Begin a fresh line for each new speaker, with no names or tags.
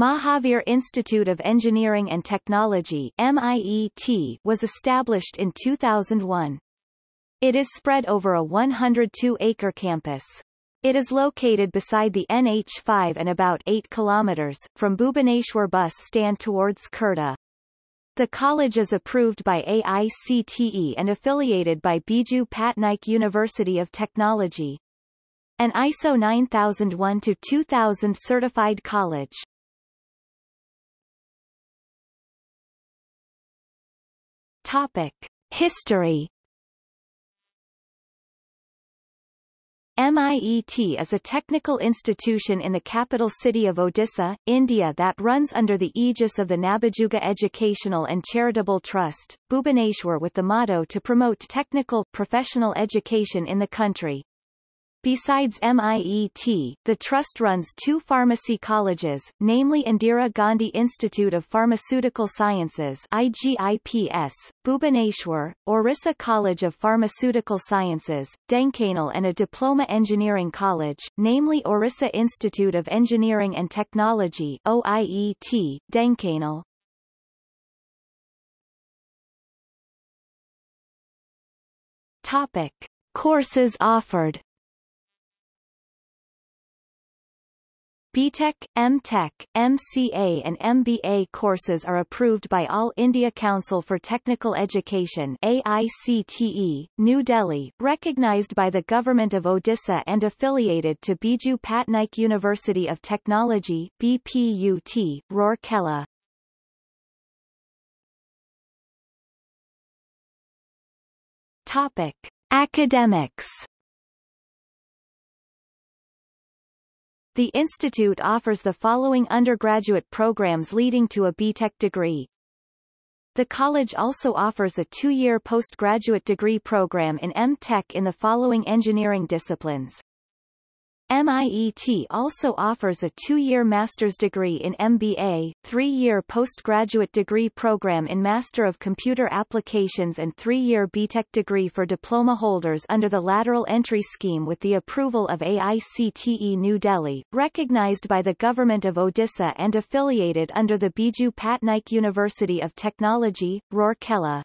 Mahavir Institute of Engineering and Technology MIET was established in 2001. It is spread over a 102-acre campus. It is located beside the NH5 and about 8 kilometers, from Bhubaneswar bus stand towards Khurda. The college is approved by AICTE and affiliated by Biju Patnaik University of Technology. An ISO 9001-2000 certified college. Topic. History MIET is a technical institution in the capital city of Odisha, India that runs under the aegis of the Nabajuga Educational and Charitable Trust, Bhubaneswar with the motto to promote technical, professional education in the country. Besides MIET, the Trust runs two pharmacy colleges, namely Indira Gandhi Institute of Pharmaceutical Sciences IGIPS, Bhubaneswar, Orissa College of Pharmaceutical Sciences, Dhenkanal and a diploma engineering college, namely Orissa Institute of Engineering and Technology OIET, Dhenkanal. Topic. Courses offered BTech, MTech, MCA and MBA courses are approved by All India Council for Technical Education AICTE, New Delhi, recognized by the Government of Odisha and affiliated to Biju Patnaik University of Technology BPUT, Rourkela. Topic. Academics The institute offers the following undergraduate programs leading to a BTech degree. The college also offers a two-year postgraduate degree program in M.Tech in the following engineering disciplines. MIET also offers a two-year master's degree in MBA, three-year postgraduate degree program in Master of Computer Applications and three-year BTech degree for diploma holders under the lateral entry scheme with the approval of AICTE New Delhi, recognized by the Government of Odisha and affiliated under the Biju Patnaik University of Technology, Rourkela.